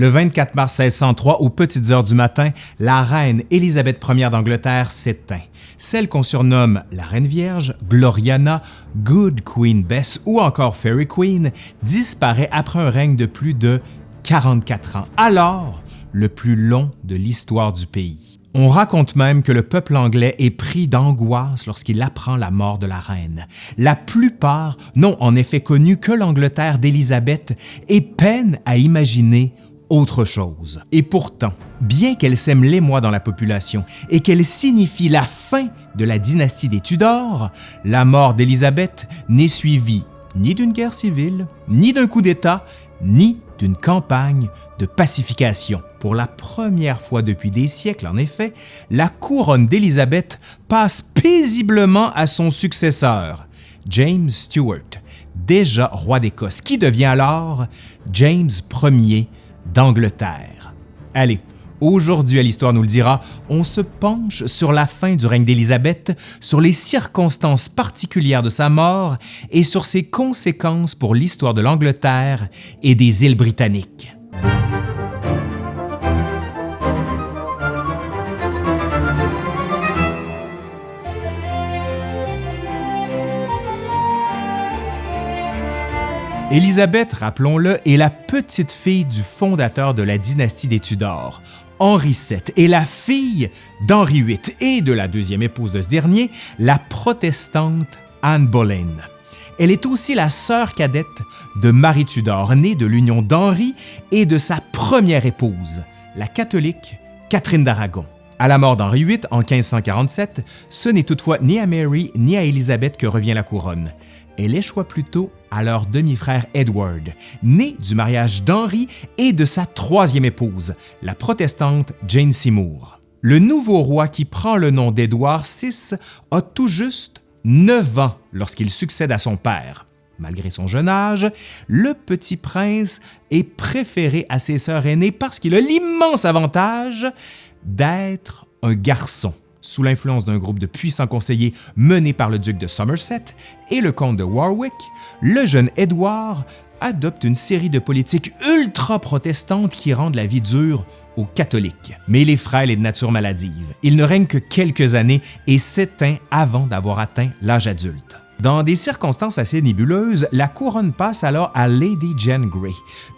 Le 24 mars 1603, aux petites heures du matin, la reine Élisabeth Ier d'Angleterre s'éteint. Celle qu'on surnomme la Reine Vierge, Gloriana, Good Queen Bess ou encore Fairy Queen disparaît après un règne de plus de 44 ans, alors le plus long de l'histoire du pays. On raconte même que le peuple anglais est pris d'angoisse lorsqu'il apprend la mort de la reine. La plupart n'ont en effet connu que l'Angleterre d'Élisabeth et peinent à imaginer autre chose. Et pourtant, bien qu'elle sème l'émoi dans la population et qu'elle signifie la fin de la dynastie des Tudors, la mort d'Élisabeth n'est suivie ni d'une guerre civile, ni d'un coup d'État, ni d'une campagne de pacification. Pour la première fois depuis des siècles, en effet, la couronne d'Élisabeth passe paisiblement à son successeur, James Stuart, déjà roi d'Écosse, qui devient alors James Ier d'Angleterre. Allez, Aujourd'hui, à l'Histoire nous le dira, on se penche sur la fin du règne d'Élisabeth, sur les circonstances particulières de sa mort et sur ses conséquences pour l'histoire de l'Angleterre et des îles britanniques. Élisabeth, rappelons-le, est la petite fille du fondateur de la dynastie des Tudors, Henri VII, et la fille d'Henri VIII et de la deuxième épouse de ce dernier, la protestante Anne Boleyn. Elle est aussi la sœur cadette de Marie Tudor, née de l'union d'Henri et de sa première épouse, la catholique Catherine d'Aragon. À la mort d'Henri VIII en 1547, ce n'est toutefois ni à Mary ni à Élisabeth que revient la couronne elle échoua plutôt à leur demi-frère Edward, né du mariage d'Henri et de sa troisième épouse, la protestante Jane Seymour. Le nouveau roi qui prend le nom d'Édouard VI a tout juste 9 ans lorsqu'il succède à son père. Malgré son jeune âge, le petit prince est préféré à ses sœurs aînées parce qu'il a l'immense avantage d'être un garçon sous l'influence d'un groupe de puissants conseillers menés par le duc de Somerset et le comte de Warwick, le jeune Édouard adopte une série de politiques ultra-protestantes qui rendent la vie dure aux catholiques. Mais il est frêle et de nature maladive. Il ne règne que quelques années et s'éteint avant d'avoir atteint l'âge adulte. Dans des circonstances assez nébuleuses, la couronne passe alors à Lady Jane Grey,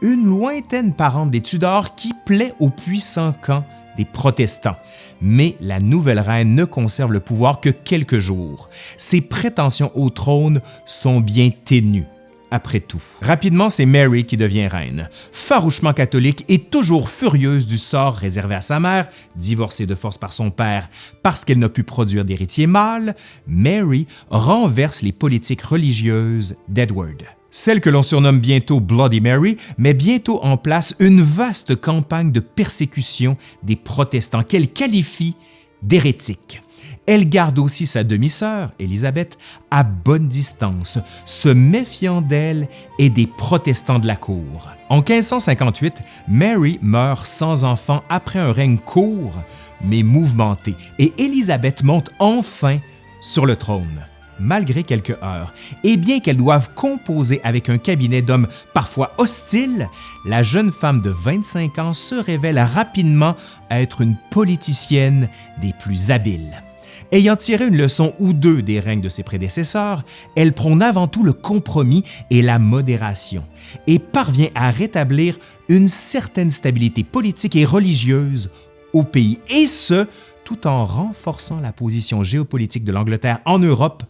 une lointaine parente des Tudors qui plaît au puissant camp des protestants. Mais la nouvelle reine ne conserve le pouvoir que quelques jours. Ses prétentions au trône sont bien ténues. Après tout. Rapidement, c'est Mary qui devient reine. Farouchement catholique et toujours furieuse du sort réservé à sa mère, divorcée de force par son père parce qu'elle n'a pu produire d'héritier mâle, Mary renverse les politiques religieuses d'Edward. Celle que l'on surnomme bientôt Bloody Mary met bientôt en place une vaste campagne de persécution des protestants qu'elle qualifie d'hérétiques. Elle garde aussi sa demi-sœur, Élisabeth, à bonne distance, se méfiant d'elle et des protestants de la cour. En 1558, Mary meurt sans enfant après un règne court mais mouvementé et Élisabeth monte enfin sur le trône malgré quelques heures. Et bien qu'elle doive composer avec un cabinet d'hommes parfois hostiles, la jeune femme de 25 ans se révèle rapidement être une politicienne des plus habiles. Ayant tiré une leçon ou deux des règnes de ses prédécesseurs, elle prône avant tout le compromis et la modération et parvient à rétablir une certaine stabilité politique et religieuse au pays, et ce, tout en renforçant la position géopolitique de l'Angleterre en Europe,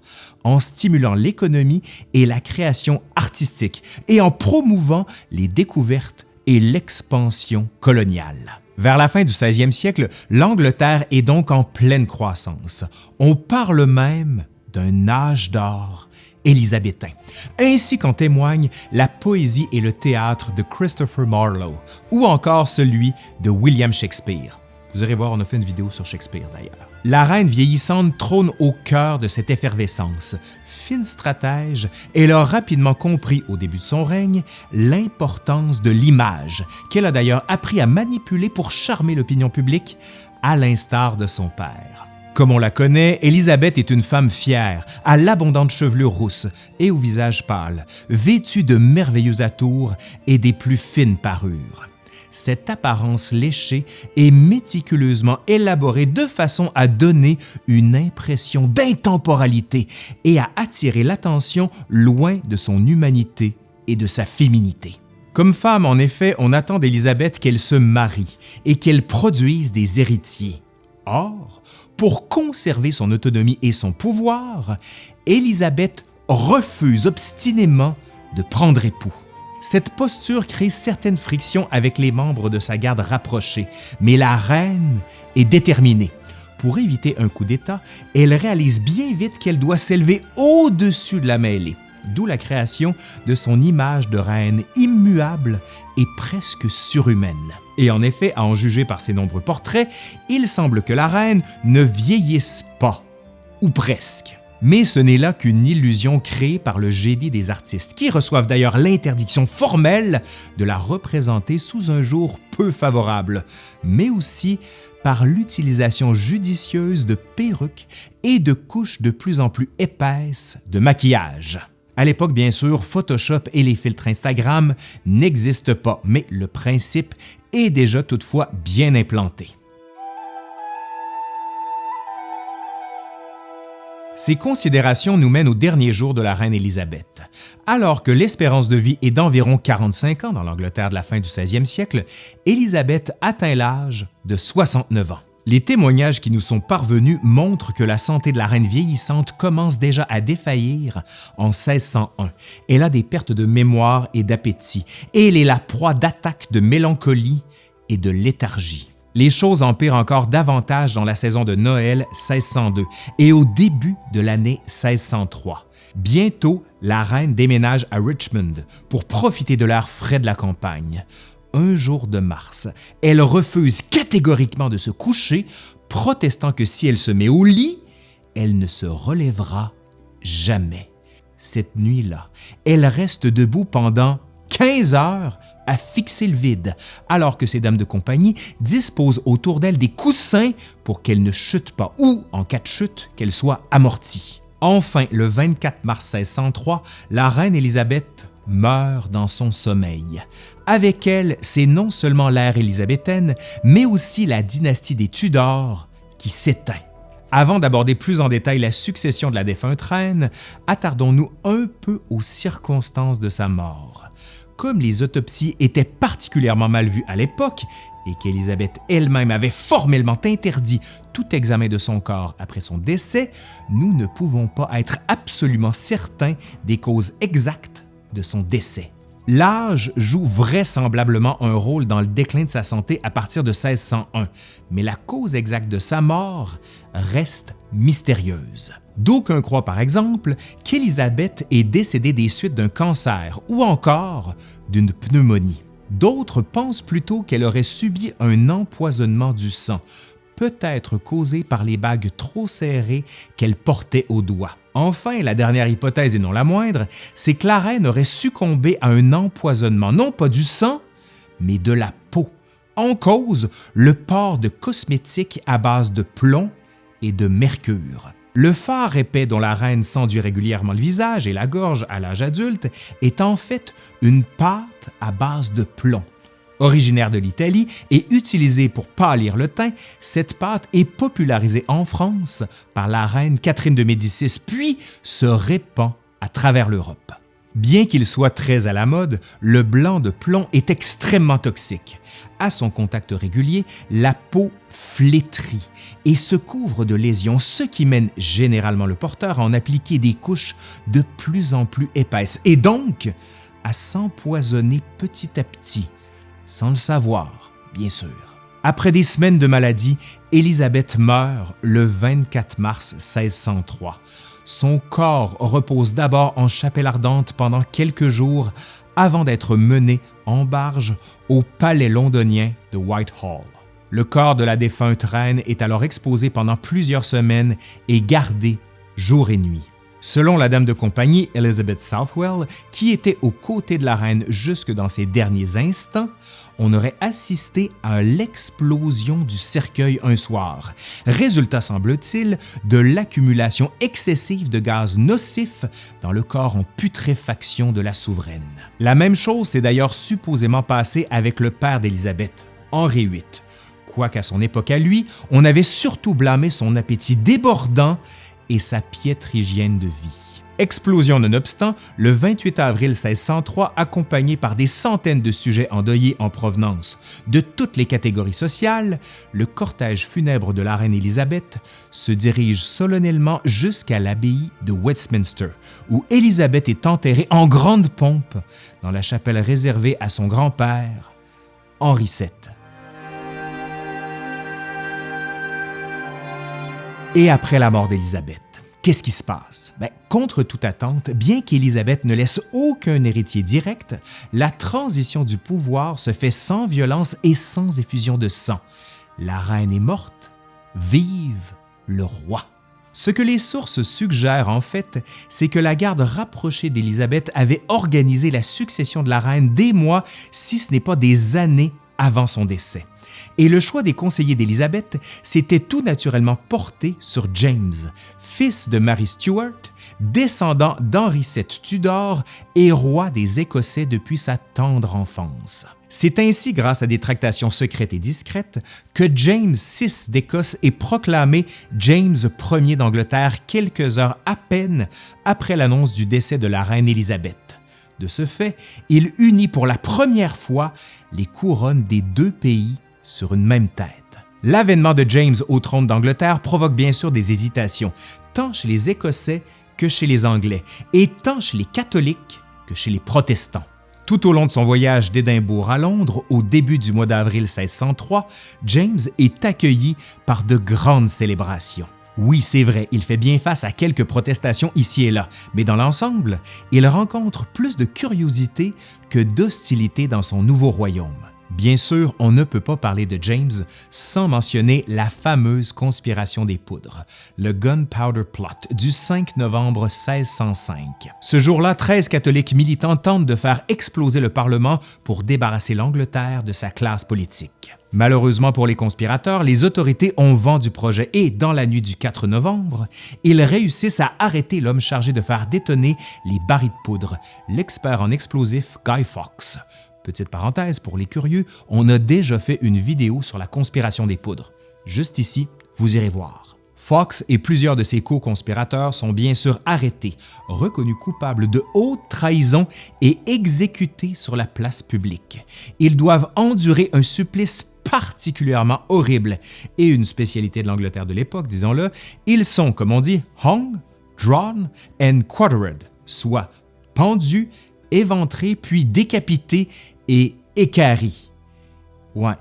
en stimulant l'économie et la création artistique et en promouvant les découvertes et l'expansion coloniale. Vers la fin du 16e siècle, l'Angleterre est donc en pleine croissance. On parle même d'un âge d'or élisabétain, ainsi qu'en témoignent la poésie et le théâtre de Christopher Marlowe ou encore celui de William Shakespeare. Vous irez voir, on a fait une vidéo sur Shakespeare d'ailleurs. La reine vieillissante trône au cœur de cette effervescence. Fine stratège, elle a rapidement compris au début de son règne l'importance de l'image, qu'elle a d'ailleurs appris à manipuler pour charmer l'opinion publique, à l'instar de son père. Comme on la connaît, Élisabeth est une femme fière, à l'abondante chevelure rousse et au visage pâle, vêtue de merveilleux atours et des plus fines parures. Cette apparence léchée est méticuleusement élaborée de façon à donner une impression d'intemporalité et à attirer l'attention loin de son humanité et de sa féminité. Comme femme, en effet, on attend d'Élisabeth qu'elle se marie et qu'elle produise des héritiers. Or, pour conserver son autonomie et son pouvoir, Élisabeth refuse obstinément de prendre époux. Cette posture crée certaines frictions avec les membres de sa garde rapprochée, mais la reine est déterminée. Pour éviter un coup d'État, elle réalise bien vite qu'elle doit s'élever au-dessus de la mêlée, d'où la création de son image de reine immuable et presque surhumaine. Et en effet, à en juger par ses nombreux portraits, il semble que la reine ne vieillisse pas, ou presque. Mais ce n'est là qu'une illusion créée par le génie des artistes, qui reçoivent d'ailleurs l'interdiction formelle de la représenter sous un jour peu favorable, mais aussi par l'utilisation judicieuse de perruques et de couches de plus en plus épaisses de maquillage. À l'époque, bien sûr, Photoshop et les filtres Instagram n'existent pas, mais le principe est déjà toutefois bien implanté. Ces considérations nous mènent aux derniers jours de la reine Élisabeth. Alors que l'espérance de vie est d'environ 45 ans dans l'Angleterre de la fin du 16e siècle, Élisabeth atteint l'âge de 69 ans. Les témoignages qui nous sont parvenus montrent que la santé de la reine vieillissante commence déjà à défaillir en 1601. Elle a des pertes de mémoire et d'appétit, et elle est la proie d'attaques de mélancolie et de léthargie. Les choses empirent encore davantage dans la saison de Noël 1602 et au début de l'année 1603. Bientôt, la reine déménage à Richmond pour profiter de l'air frais de la campagne. Un jour de mars, elle refuse catégoriquement de se coucher, protestant que si elle se met au lit, elle ne se relèvera jamais. Cette nuit-là, elle reste debout pendant 15 heures à fixer le vide, alors que ses dames de compagnie disposent autour d'elle des coussins pour qu'elle ne chute pas ou, en cas de chute, qu'elle soit amortie. Enfin, le 24 mars 1603, la reine Élisabeth meurt dans son sommeil. Avec elle, c'est non seulement l'ère élisabéthaine, mais aussi la dynastie des Tudors qui s'éteint. Avant d'aborder plus en détail la succession de la défunte reine, attardons-nous un peu aux circonstances de sa mort comme les autopsies étaient particulièrement mal vues à l'époque et qu'Élisabeth elle-même avait formellement interdit tout examen de son corps après son décès, nous ne pouvons pas être absolument certains des causes exactes de son décès. L'âge joue vraisemblablement un rôle dans le déclin de sa santé à partir de 1601, mais la cause exacte de sa mort reste mystérieuse. D'aucuns croient par exemple qu'Élisabeth est décédée des suites d'un cancer ou encore d'une pneumonie. D'autres pensent plutôt qu'elle aurait subi un empoisonnement du sang, peut-être causé par les bagues trop serrées qu'elle portait au doigt. Enfin, la dernière hypothèse et non la moindre, c'est que la reine aurait succombé à un empoisonnement, non pas du sang, mais de la peau. En cause, le port de cosmétiques à base de plomb et de mercure. Le phare épais dont la reine s'enduit régulièrement le visage et la gorge à l'âge adulte est en fait une pâte à base de plomb. Originaire de l'Italie et utilisée pour pâlir le teint, cette pâte est popularisée en France par la reine Catherine de Médicis puis se répand à travers l'Europe. Bien qu'il soit très à la mode, le blanc de plomb est extrêmement toxique. À son contact régulier, la peau flétrit et se couvre de lésions, ce qui mène généralement le porteur à en appliquer des couches de plus en plus épaisses et donc à s'empoisonner petit à petit sans le savoir, bien sûr. Après des semaines de maladie, Élisabeth meurt le 24 mars 1603. Son corps repose d'abord en chapelle ardente pendant quelques jours avant d'être menée en barge au palais londonien de Whitehall. Le corps de la défunte reine est alors exposé pendant plusieurs semaines et gardé jour et nuit. Selon la dame de compagnie Elizabeth Southwell, qui était aux côtés de la reine jusque dans ses derniers instants, on aurait assisté à l'explosion du cercueil un soir, résultat semble-t-il de l'accumulation excessive de gaz nocifs dans le corps en putréfaction de la souveraine. La même chose s'est d'ailleurs supposément passée avec le père d'Élisabeth, Henri VIII, quoiqu'à son époque à lui, on avait surtout blâmé son appétit débordant et sa piètre hygiène de vie. Explosion nonobstant, le 28 avril 1603, accompagné par des centaines de sujets endeuillés en provenance de toutes les catégories sociales, le cortège funèbre de la reine Élisabeth se dirige solennellement jusqu'à l'abbaye de Westminster, où Élisabeth est enterrée en grande pompe dans la chapelle réservée à son grand-père, Henri VII. Et après la mort d'Élisabeth, Qu'est-ce qui se passe? Ben, contre toute attente, bien qu'Élisabeth ne laisse aucun héritier direct, la transition du pouvoir se fait sans violence et sans effusion de sang. La reine est morte, vive le roi. Ce que les sources suggèrent en fait, c'est que la garde rapprochée d'Élisabeth avait organisé la succession de la reine des mois, si ce n'est pas des années avant son décès. Et le choix des conseillers d'Élisabeth s'était tout naturellement porté sur James, fils de Mary Stuart, descendant d'Henri VII Tudor et roi des Écossais depuis sa tendre enfance. C'est ainsi grâce à des tractations secrètes et discrètes que James VI d'Écosse est proclamé James Ier d'Angleterre quelques heures à peine après l'annonce du décès de la reine Élisabeth. De ce fait, il unit pour la première fois les couronnes des deux pays sur une même tête. L'avènement de James au trône d'Angleterre provoque bien sûr des hésitations, tant chez les Écossais que chez les Anglais, et tant chez les catholiques que chez les protestants. Tout au long de son voyage d'Édimbourg à Londres, au début du mois d'avril 1603, James est accueilli par de grandes célébrations. Oui, c'est vrai, il fait bien face à quelques protestations ici et là, mais dans l'ensemble, il rencontre plus de curiosité que d'hostilité dans son nouveau royaume. Bien sûr, on ne peut pas parler de James sans mentionner la fameuse conspiration des poudres, le Gunpowder Plot du 5 novembre 1605. Ce jour-là, 13 catholiques militants tentent de faire exploser le Parlement pour débarrasser l'Angleterre de sa classe politique. Malheureusement pour les conspirateurs, les autorités ont vent du projet et, dans la nuit du 4 novembre, ils réussissent à arrêter l'homme chargé de faire détonner les barils de poudre, l'expert en explosifs Guy Fawkes. Petite parenthèse, pour les curieux, on a déjà fait une vidéo sur la conspiration des poudres. Juste ici, vous irez voir. Fox et plusieurs de ses co-conspirateurs sont bien sûr arrêtés, reconnus coupables de haute trahison et exécutés sur la place publique. Ils doivent endurer un supplice particulièrement horrible et une spécialité de l'Angleterre de l'époque, disons-le, ils sont, comme on dit, hung, drawn and quartered, soit pendus, éventrés puis décapités et équarri. Ouais.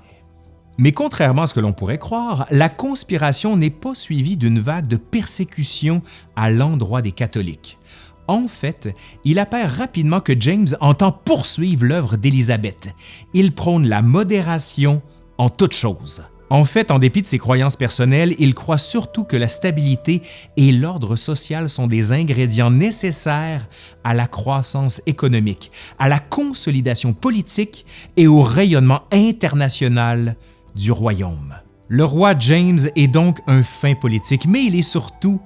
Mais contrairement à ce que l'on pourrait croire, la conspiration n'est pas suivie d'une vague de persécution à l'endroit des catholiques. En fait, il apparaît rapidement que James entend poursuivre l'œuvre d'Élisabeth. Il prône la modération en toutes choses. En fait, en dépit de ses croyances personnelles, il croit surtout que la stabilité et l'ordre social sont des ingrédients nécessaires à la croissance économique, à la consolidation politique et au rayonnement international du royaume. Le roi James est donc un fin politique, mais il est surtout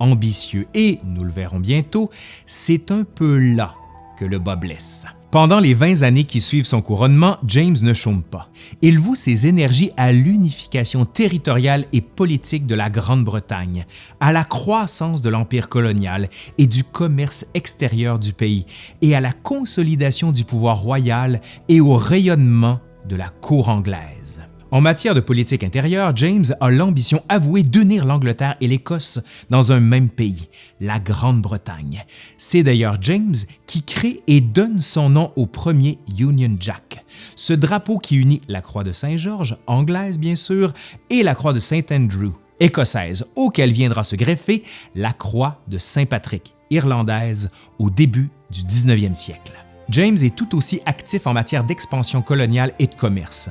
ambitieux et, nous le verrons bientôt, c'est un peu là que le bas blesse. Pendant les 20 années qui suivent son couronnement, James ne chôme pas. Il voue ses énergies à l'unification territoriale et politique de la Grande-Bretagne, à la croissance de l'empire colonial et du commerce extérieur du pays, et à la consolidation du pouvoir royal et au rayonnement de la cour anglaise. En matière de politique intérieure, James a l'ambition avouée d'unir l'Angleterre et l'Écosse dans un même pays, la Grande-Bretagne. C'est d'ailleurs James qui crée et donne son nom au premier Union Jack, ce drapeau qui unit la croix de Saint-Georges, anglaise bien sûr, et la croix de Saint-Andrew, écossaise, auquel viendra se greffer la croix de Saint-Patrick, irlandaise, au début du 19e siècle. James est tout aussi actif en matière d'expansion coloniale et de commerce.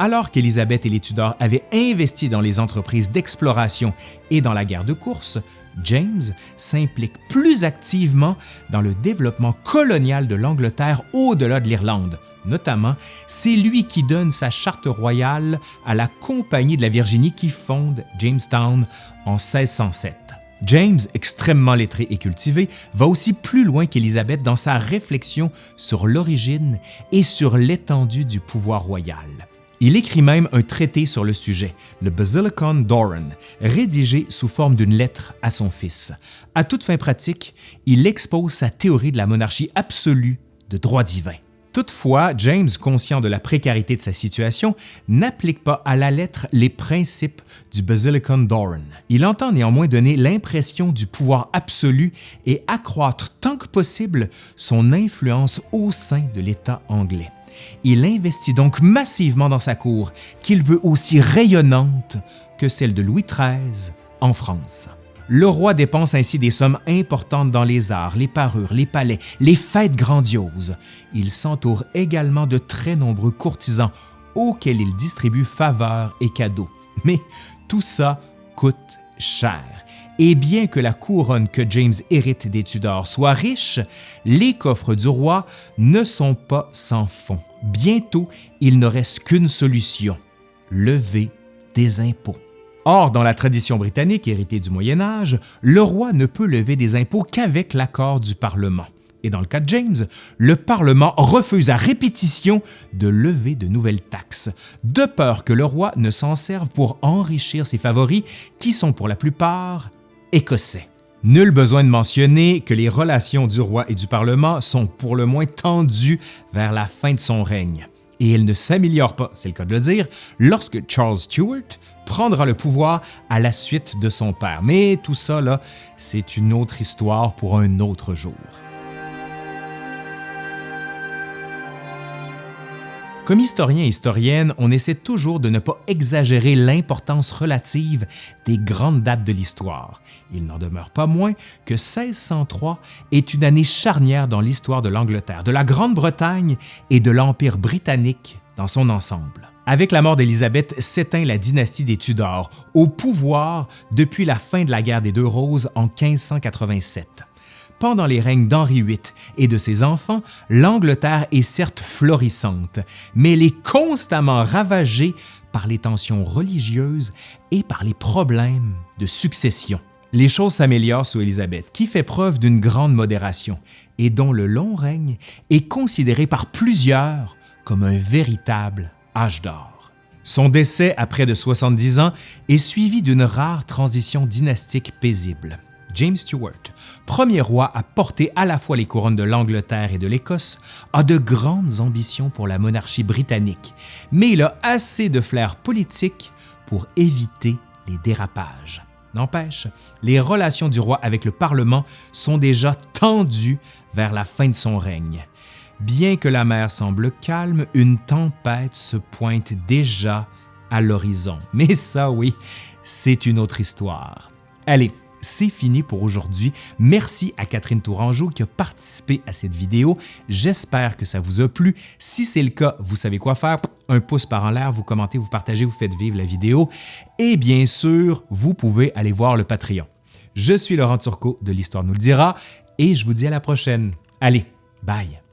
Alors qu'Élisabeth et les Tudors avaient investi dans les entreprises d'exploration et dans la guerre de course, James s'implique plus activement dans le développement colonial de l'Angleterre au-delà de l'Irlande. Notamment, c'est lui qui donne sa charte royale à la Compagnie de la Virginie qui fonde Jamestown en 1607. James, extrêmement lettré et cultivé, va aussi plus loin qu'Élisabeth dans sa réflexion sur l'origine et sur l'étendue du pouvoir royal. Il écrit même un traité sur le sujet, le Basilicon Doran, rédigé sous forme d'une lettre à son fils. À toute fin pratique, il expose sa théorie de la monarchie absolue de droit divin. Toutefois, James, conscient de la précarité de sa situation, n'applique pas à la lettre les principes du Basilicon Doran. Il entend néanmoins donner l'impression du pouvoir absolu et accroître tant que possible son influence au sein de l'État anglais. Il investit donc massivement dans sa cour, qu'il veut aussi rayonnante que celle de Louis XIII en France. Le roi dépense ainsi des sommes importantes dans les arts, les parures, les palais, les fêtes grandioses. Il s'entoure également de très nombreux courtisans auxquels il distribue faveurs et cadeaux. Mais tout ça coûte cher. Et bien que la couronne que James hérite des Tudors soit riche, les coffres du roi ne sont pas sans fond. Bientôt, il ne reste qu'une solution, lever des impôts. Or, dans la tradition britannique héritée du Moyen Âge, le roi ne peut lever des impôts qu'avec l'accord du Parlement. Et dans le cas de James, le Parlement refuse à répétition de lever de nouvelles taxes, de peur que le roi ne s'en serve pour enrichir ses favoris qui sont pour la plupart écossais. Nul besoin de mentionner que les relations du roi et du Parlement sont pour le moins tendues vers la fin de son règne et elle ne s'améliore pas, c'est le cas de le dire, lorsque Charles Stuart prendra le pouvoir à la suite de son père. Mais tout ça, c'est une autre histoire pour un autre jour. Comme historien et historienne, on essaie toujours de ne pas exagérer l'importance relative des grandes dates de l'histoire. Il n'en demeure pas moins que 1603 est une année charnière dans l'histoire de l'Angleterre, de la Grande-Bretagne et de l'Empire britannique dans son ensemble. Avec la mort d'Élisabeth s'éteint la dynastie des Tudors, au pouvoir depuis la fin de la guerre des Deux Roses en 1587. Pendant les règnes d'Henri VIII et de ses enfants, l'Angleterre est certes florissante, mais elle est constamment ravagée par les tensions religieuses et par les problèmes de succession. Les choses s'améliorent sous Élisabeth, qui fait preuve d'une grande modération et dont le long règne est considéré par plusieurs comme un véritable âge d'or. Son décès à près de 70 ans est suivi d'une rare transition dynastique paisible. James Stuart, premier roi à porter à la fois les couronnes de l'Angleterre et de l'Écosse, a de grandes ambitions pour la monarchie britannique, mais il a assez de flair politique pour éviter les dérapages. N'empêche, les relations du roi avec le Parlement sont déjà tendues vers la fin de son règne. Bien que la mer semble calme, une tempête se pointe déjà à l'horizon. Mais ça, oui, c'est une autre histoire. Allez, c'est fini pour aujourd'hui. Merci à Catherine Tourangeau qui a participé à cette vidéo. J'espère que ça vous a plu. Si c'est le cas, vous savez quoi faire. Un pouce par en l'air, vous commentez, vous partagez, vous faites vivre la vidéo. Et bien sûr, vous pouvez aller voir le Patreon. Je suis Laurent Turcot de l'Histoire nous le dira et je vous dis à la prochaine. Allez, bye!